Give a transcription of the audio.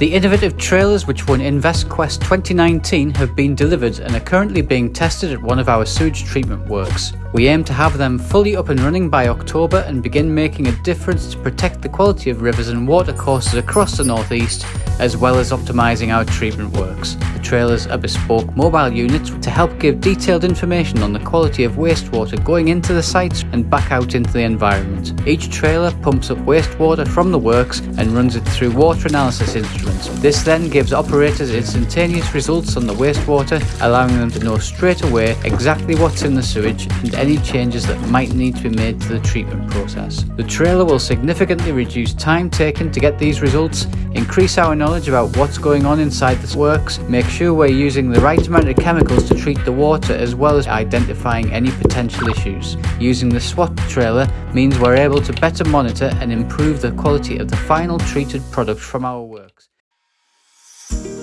The innovative trailers which won InvestQuest 2019 have been delivered and are currently being tested at one of our sewage treatment works. We aim to have them fully up and running by October and begin making a difference to protect the quality of rivers and watercourses across the northeast as well as optimising our treatment works. The trailers are bespoke mobile units to help give detailed information on the quality of wastewater going into the sites and back out into the environment. Each trailer pumps up wastewater from the works and runs it through water analysis instruments. This then gives operators instantaneous results on the wastewater, allowing them to know straight away exactly what's in the sewage and any changes that might need to be made to the treatment process. The trailer will significantly reduce time taken to get these results, increase our knowledge about what's going on inside the works, make sure we're using the right amount of chemicals to treat the water as well as identifying any potential issues. Using the SWAT trailer means we're able to better monitor and improve the quality of the final treated product from our works. Thank you.